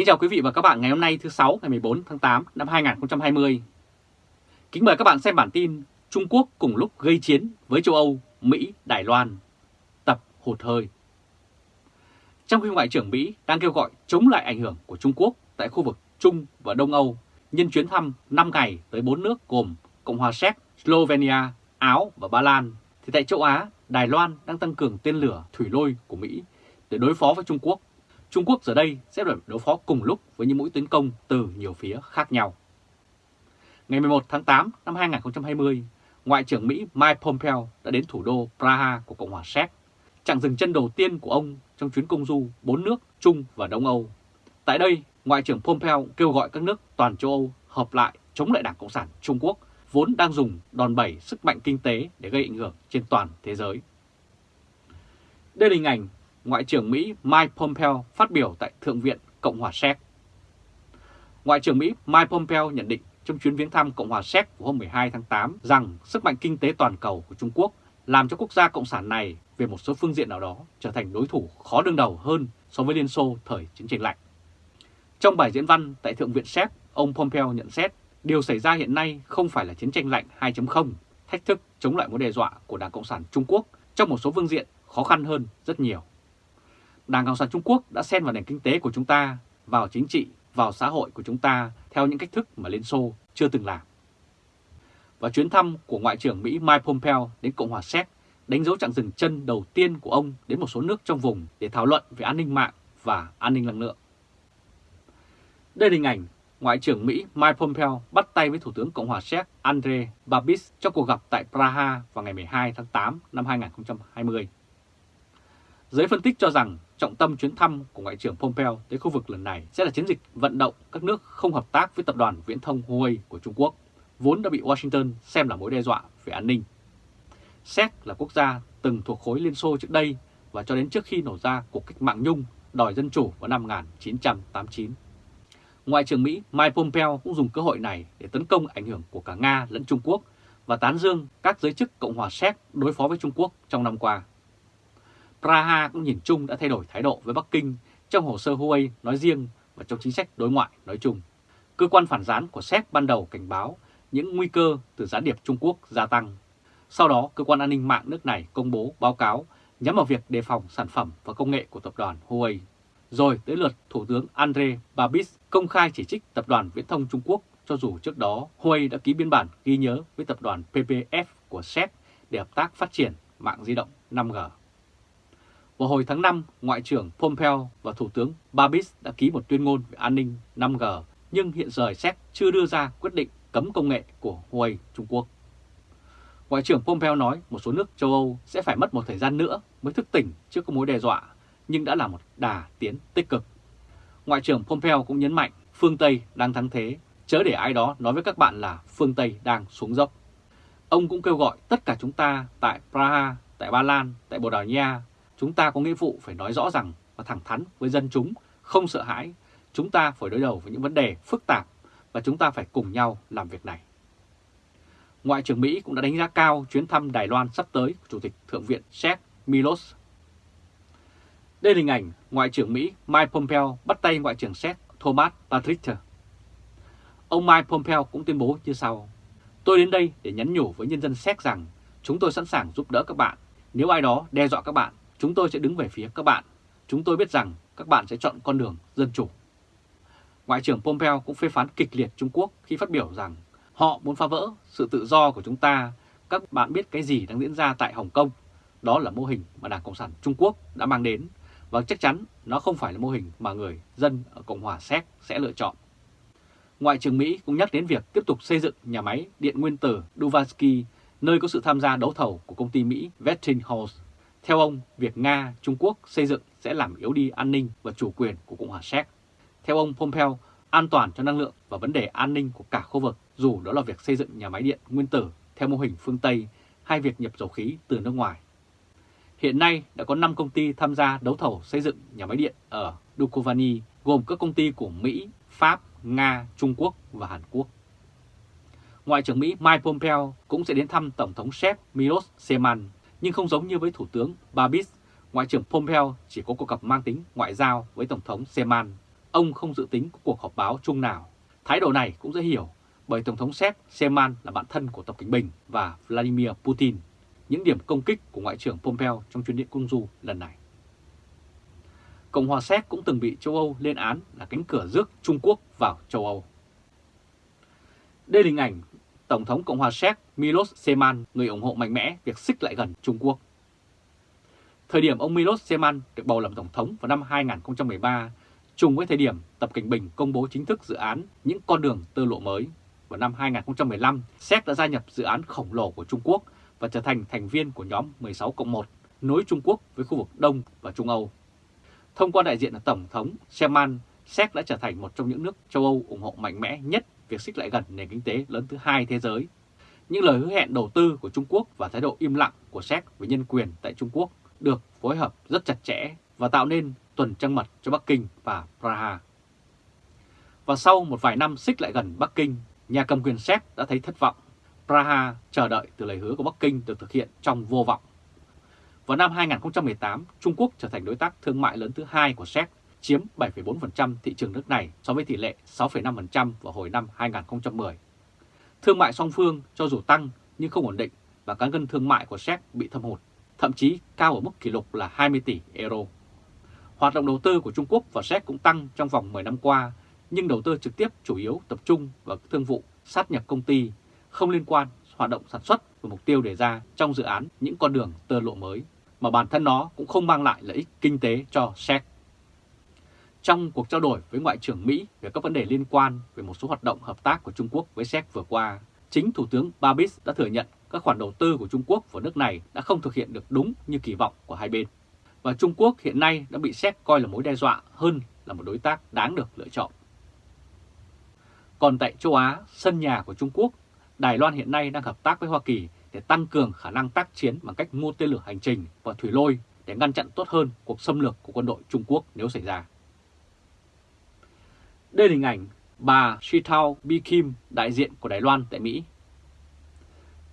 Kính chào quý vị và các bạn ngày hôm nay thứ sáu ngày 14 tháng 8 năm 2020. Kính mời các bạn xem bản tin Trung Quốc cùng lúc gây chiến với châu Âu, Mỹ, Đài Loan. Tập hụt hơi. Trong khi Ngoại trưởng Mỹ đang kêu gọi chống lại ảnh hưởng của Trung Quốc tại khu vực Trung và Đông Âu nhân chuyến thăm 5 ngày tới 4 nước gồm Cộng hòa Séc, Slovenia, Áo và Ba Lan, thì tại châu Á, Đài Loan đang tăng cường tên lửa thủy lôi của Mỹ để đối phó với Trung Quốc Trung Quốc giờ đây sẽ phải đối phó cùng lúc với những mũi tấn công từ nhiều phía khác nhau. Ngày 11 tháng 8 năm 2020, Ngoại trưởng Mỹ Mike Pompeo đã đến thủ đô Praha của Cộng hòa Séc, chặng dừng chân đầu tiên của ông trong chuyến công du bốn nước Trung và Đông Âu. Tại đây, Ngoại trưởng Pompeo kêu gọi các nước toàn châu Âu hợp lại chống lại Đảng Cộng sản Trung Quốc, vốn đang dùng đòn bẩy sức mạnh kinh tế để gây ảnh hưởng trên toàn thế giới. Đây là hình ảnh Ngoại trưởng Mỹ Mike Pompeo phát biểu tại Thượng viện Cộng hòa Séc. Ngoại trưởng Mỹ Mike Pompeo nhận định trong chuyến viếng thăm Cộng hòa Séc của hôm 12 tháng 8 rằng sức mạnh kinh tế toàn cầu của Trung Quốc làm cho quốc gia cộng sản này về một số phương diện nào đó trở thành đối thủ khó đương đầu hơn so với Liên Xô thời chiến tranh lạnh. Trong bài diễn văn tại Thượng viện Séc, ông Pompeo nhận xét điều xảy ra hiện nay không phải là chiến tranh lạnh 2.0, thách thức chống lại mối đe dọa của Đảng Cộng sản Trung Quốc trong một số phương diện khó khăn hơn rất nhiều. Đảng Cộng sản Trung Quốc đã xen vào nền kinh tế của chúng ta, vào chính trị, vào xã hội của chúng ta theo những cách thức mà Liên Xô chưa từng làm. Và chuyến thăm của Ngoại trưởng Mỹ Mike Pompeo đến Cộng hòa Séc đánh dấu chặng dừng chân đầu tiên của ông đến một số nước trong vùng để thảo luận về an ninh mạng và an ninh năng lượng. Đây là hình ảnh Ngoại trưởng Mỹ Mike Pompeo bắt tay với Thủ tướng Cộng hòa Séc Andrei Babis trong cuộc gặp tại Praha vào ngày 12 tháng 8 năm 2020. Giới phân tích cho rằng trọng tâm chuyến thăm của Ngoại trưởng Pompeo tới khu vực lần này sẽ là chiến dịch vận động các nước không hợp tác với tập đoàn viễn thông Huawei của Trung Quốc, vốn đã bị Washington xem là mối đe dọa về an ninh. Séc là quốc gia từng thuộc khối Liên Xô trước đây và cho đến trước khi nổ ra cuộc cách mạng Nhung đòi dân chủ vào năm 1989. Ngoại trưởng Mỹ Mike Pompeo cũng dùng cơ hội này để tấn công ảnh hưởng của cả Nga lẫn Trung Quốc và tán dương các giới chức Cộng hòa Séc đối phó với Trung Quốc trong năm qua. Praha cũng nhìn chung đã thay đổi thái độ với Bắc Kinh trong hồ sơ Huawei nói riêng và trong chính sách đối ngoại nói chung. Cơ quan phản gián của Séc ban đầu cảnh báo những nguy cơ từ gián điệp Trung Quốc gia tăng. Sau đó, cơ quan an ninh mạng nước này công bố báo cáo nhắm vào việc đề phòng sản phẩm và công nghệ của tập đoàn Huawei. Rồi tới lượt Thủ tướng Andre Babis công khai chỉ trích tập đoàn viễn thông Trung Quốc cho dù trước đó Huawei đã ký biên bản ghi nhớ với tập đoàn PPF của Séc để hợp tác phát triển mạng di động 5G. Vào hồi tháng 5, Ngoại trưởng Pompeo và Thủ tướng Babis đã ký một tuyên ngôn về an ninh 5G, nhưng hiện giờ Séc chưa đưa ra quyết định cấm công nghệ của Huawei Trung Quốc. Ngoại trưởng Pompeo nói một số nước châu Âu sẽ phải mất một thời gian nữa mới thức tỉnh trước các mối đe dọa, nhưng đã là một đà tiến tích cực. Ngoại trưởng Pompeo cũng nhấn mạnh phương Tây đang thắng thế, chớ để ai đó nói với các bạn là phương Tây đang xuống dốc. Ông cũng kêu gọi tất cả chúng ta tại Praha, tại Ba Lan, tại Bồ Đào Nha Chúng ta có nghĩa vụ phải nói rõ rằng và thẳng thắn với dân chúng, không sợ hãi. Chúng ta phải đối đầu với những vấn đề phức tạp và chúng ta phải cùng nhau làm việc này. Ngoại trưởng Mỹ cũng đã đánh giá cao chuyến thăm Đài Loan sắp tới của Chủ tịch Thượng viện Séc Milos. Đây là hình ảnh Ngoại trưởng Mỹ Mike Pompeo bắt tay Ngoại trưởng Séc Thomas Patrick. Ông Mike Pompeo cũng tuyên bố như sau. Tôi đến đây để nhắn nhủ với nhân dân Séc rằng chúng tôi sẵn sàng giúp đỡ các bạn. Nếu ai đó đe dọa các bạn Chúng tôi sẽ đứng về phía các bạn. Chúng tôi biết rằng các bạn sẽ chọn con đường dân chủ. Ngoại trưởng Pompeo cũng phê phán kịch liệt Trung Quốc khi phát biểu rằng họ muốn phá vỡ sự tự do của chúng ta. Các bạn biết cái gì đang diễn ra tại Hồng Kông. Đó là mô hình mà Đảng Cộng sản Trung Quốc đã mang đến và chắc chắn nó không phải là mô hình mà người dân ở Cộng hòa Séc sẽ lựa chọn. Ngoại trưởng Mỹ cũng nhắc đến việc tiếp tục xây dựng nhà máy điện nguyên tử Duvansky, nơi có sự tham gia đấu thầu của công ty Mỹ Westinghouse theo ông, việc Nga, Trung Quốc xây dựng sẽ làm yếu đi an ninh và chủ quyền của Cộng hòa Séc. Theo ông Pompeo, an toàn cho năng lượng và vấn đề an ninh của cả khu vực, dù đó là việc xây dựng nhà máy điện nguyên tử theo mô hình phương Tây hay việc nhập dầu khí từ nước ngoài. Hiện nay đã có 5 công ty tham gia đấu thầu xây dựng nhà máy điện ở Dukovany, gồm các công ty của Mỹ, Pháp, Nga, Trung Quốc và Hàn Quốc. Ngoại trưởng Mỹ Mike Pompeo cũng sẽ đến thăm Tổng thống Séc Milos Zeman nhưng không giống như với Thủ tướng Babis, Ngoại trưởng Pompeo chỉ có cuộc gặp mang tính ngoại giao với Tổng thống Zeman. ông không dự tính có cuộc họp báo chung nào. Thái độ này cũng dễ hiểu bởi Tổng thống Séc Seman là bạn thân của Tập Cảnh Bình và Vladimir Putin, những điểm công kích của Ngoại trưởng Pompeo trong chuyến điện công du lần này. Cộng hòa Séc cũng từng bị châu Âu lên án là cánh cửa rước Trung Quốc vào châu Âu. Đây là hình ảnh Tổng thống Cộng hòa Séc Milos Zeman, người ủng hộ mạnh mẽ việc xích lại gần Trung Quốc. Thời điểm ông Milos Zeman được bầu làm Tổng thống vào năm 2013, trùng với thời điểm Tập Cảnh Bình công bố chính thức dự án những con đường tơ lộ mới. Vào năm 2015, Séc đã gia nhập dự án khổng lồ của Trung Quốc và trở thành thành viên của nhóm 16 cộng 1, nối Trung Quốc với khu vực Đông và Trung Âu. Thông qua đại diện là Tổng thống Zeman, Séc đã trở thành một trong những nước châu Âu ủng hộ mạnh mẽ nhất việc xích lại gần nền kinh tế lớn thứ hai thế giới. Những lời hứa hẹn đầu tư của Trung Quốc và thái độ im lặng của Séc về nhân quyền tại Trung Quốc được phối hợp rất chặt chẽ và tạo nên tuần trăng mật cho Bắc Kinh và Praha. Và sau một vài năm xích lại gần Bắc Kinh, nhà cầm quyền Séc đã thấy thất vọng. Praha chờ đợi từ lời hứa của Bắc Kinh được thực hiện trong vô vọng. Vào năm 2018, Trung Quốc trở thành đối tác thương mại lớn thứ hai của Séc chiếm 7,4% thị trường nước này so với tỷ lệ 6,5% vào hồi năm 2010. Thương mại song phương cho dù tăng nhưng không ổn định và cán cân thương mại của Séc bị thâm hụt, thậm chí cao ở mức kỷ lục là 20 tỷ euro. Hoạt động đầu tư của Trung Quốc và Séc cũng tăng trong vòng 10 năm qua, nhưng đầu tư trực tiếp chủ yếu tập trung vào thương vụ sát nhập công ty, không liên quan hoạt động sản xuất và mục tiêu đề ra trong dự án những con đường tơ lộ mới, mà bản thân nó cũng không mang lại lợi ích kinh tế cho Séc. Trong cuộc trao đổi với Ngoại trưởng Mỹ về các vấn đề liên quan về một số hoạt động hợp tác của Trung Quốc với Séc vừa qua, chính Thủ tướng Babis đã thừa nhận các khoản đầu tư của Trung Quốc vào nước này đã không thực hiện được đúng như kỳ vọng của hai bên. Và Trung Quốc hiện nay đã bị Séc coi là mối đe dọa hơn là một đối tác đáng được lựa chọn. Còn tại châu Á, sân nhà của Trung Quốc, Đài Loan hiện nay đang hợp tác với Hoa Kỳ để tăng cường khả năng tác chiến bằng cách mua tên lửa hành trình và thủy lôi để ngăn chặn tốt hơn cuộc xâm lược của quân đội Trung Quốc nếu xảy ra. Đây là hình ảnh bà Shitao Bi Kim, đại diện của Đài Loan tại Mỹ.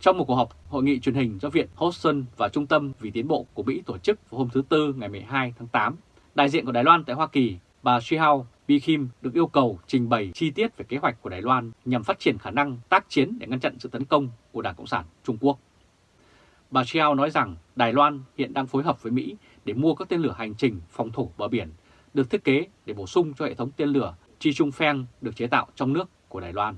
Trong một cuộc họp hội nghị truyền hình do Viện Hudson và Trung tâm vì Tiến bộ của Mỹ tổ chức vào hôm thứ Tư ngày 12 tháng 8, đại diện của Đài Loan tại Hoa Kỳ, bà Shihao Bi Kim được yêu cầu trình bày chi tiết về kế hoạch của Đài Loan nhằm phát triển khả năng tác chiến để ngăn chặn sự tấn công của Đảng Cộng sản Trung Quốc. Bà Shihao nói rằng Đài Loan hiện đang phối hợp với Mỹ để mua các tên lửa hành trình phòng thủ bờ biển được thiết kế để bổ sung cho hệ thống tên lửa Chi chung Pheng được chế tạo trong nước của Đài Loan.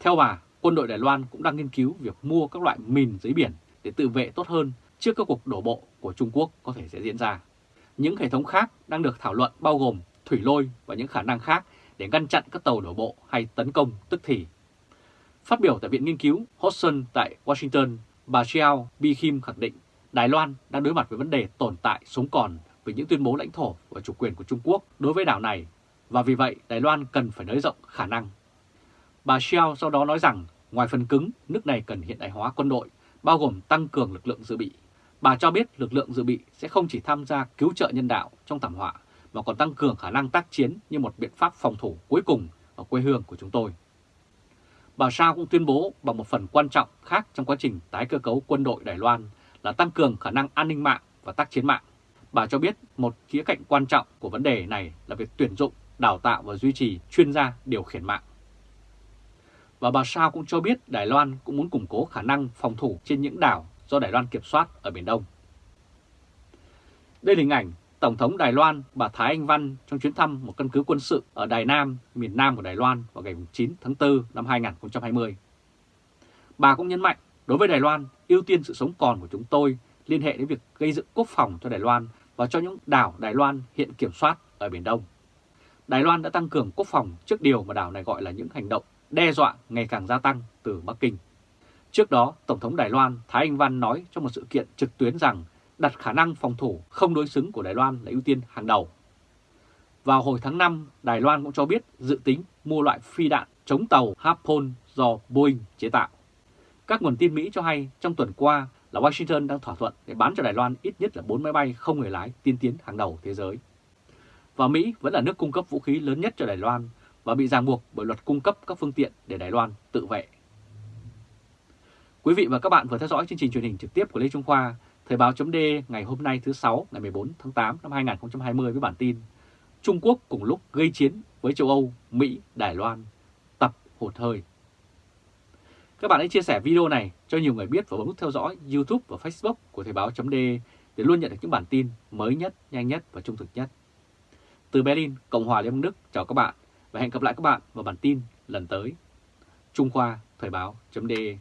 Theo bà, quân đội Đài Loan cũng đang nghiên cứu việc mua các loại mìn dưới biển để tự vệ tốt hơn trước các cuộc đổ bộ của Trung Quốc có thể sẽ diễn ra. Những hệ thống khác đang được thảo luận bao gồm thủy lôi và những khả năng khác để ngăn chặn các tàu đổ bộ hay tấn công tức thì. Phát biểu tại Viện Nghiên cứu Hodgson tại Washington, bà Xiao Bi Kim khẳng định Đài Loan đang đối mặt với vấn đề tồn tại sống còn với những tuyên bố lãnh thổ và chủ quyền của Trung Quốc đối với đảo này và vì vậy Đài Loan cần phải nới rộng khả năng. Bà Xiao sau đó nói rằng ngoài phần cứng, nước này cần hiện đại hóa quân đội, bao gồm tăng cường lực lượng dự bị. Bà cho biết lực lượng dự bị sẽ không chỉ tham gia cứu trợ nhân đạo trong thảm họa, mà còn tăng cường khả năng tác chiến như một biện pháp phòng thủ cuối cùng ở quê hương của chúng tôi. Bà Sao cũng tuyên bố bằng một phần quan trọng khác trong quá trình tái cơ cấu quân đội Đài Loan là tăng cường khả năng an ninh mạng và tác chiến mạng. Bà cho biết một khía cạnh quan trọng của vấn đề này là việc tuyển dụng đào tạo và duy trì chuyên gia điều khiển mạng. Và bà Sao cũng cho biết Đài Loan cũng muốn củng cố khả năng phòng thủ trên những đảo do Đài Loan kiểm soát ở Biển Đông. Đây là hình ảnh Tổng thống Đài Loan bà Thái Anh Văn trong chuyến thăm một căn cứ quân sự ở Đài Nam, miền Nam của Đài Loan vào ngày 9 tháng 4 năm 2020. Bà cũng nhấn mạnh, đối với Đài Loan, ưu tiên sự sống còn của chúng tôi liên hệ đến việc gây dựng quốc phòng cho Đài Loan và cho những đảo Đài Loan hiện kiểm soát ở Biển Đông. Đài Loan đã tăng cường quốc phòng trước điều mà đảo này gọi là những hành động đe dọa ngày càng gia tăng từ Bắc Kinh. Trước đó, Tổng thống Đài Loan Thái Anh Văn nói trong một sự kiện trực tuyến rằng đặt khả năng phòng thủ không đối xứng của Đài Loan là ưu tiên hàng đầu. Vào hồi tháng 5, Đài Loan cũng cho biết dự tính mua loại phi đạn chống tàu Harpoon do Boeing chế tạo. Các nguồn tin Mỹ cho hay trong tuần qua là Washington đang thỏa thuận để bán cho Đài Loan ít nhất là 4 máy bay không người lái tiên tiến hàng đầu thế giới và Mỹ vẫn là nước cung cấp vũ khí lớn nhất cho Đài Loan và bị ràng buộc bởi luật cung cấp các phương tiện để Đài Loan tự vệ. Quý vị và các bạn vừa theo dõi chương trình truyền hình trực tiếp của Lê Trung Khoa, Thời báo chấm ngày hôm nay thứ sáu ngày 14 tháng 8 năm 2020 với bản tin Trung Quốc cùng lúc gây chiến với châu Âu, Mỹ, Đài Loan, tập hụt hơi. Các bạn hãy chia sẻ video này cho nhiều người biết và bấm nút theo dõi YouTube và Facebook của Thời báo chấm để luôn nhận được những bản tin mới nhất, nhanh nhất và trung thực nhất. Từ Berlin, Cộng hòa Liên bang Đức chào các bạn và hẹn gặp lại các bạn vào bản tin lần tới. Trung Khoa Thời báo.de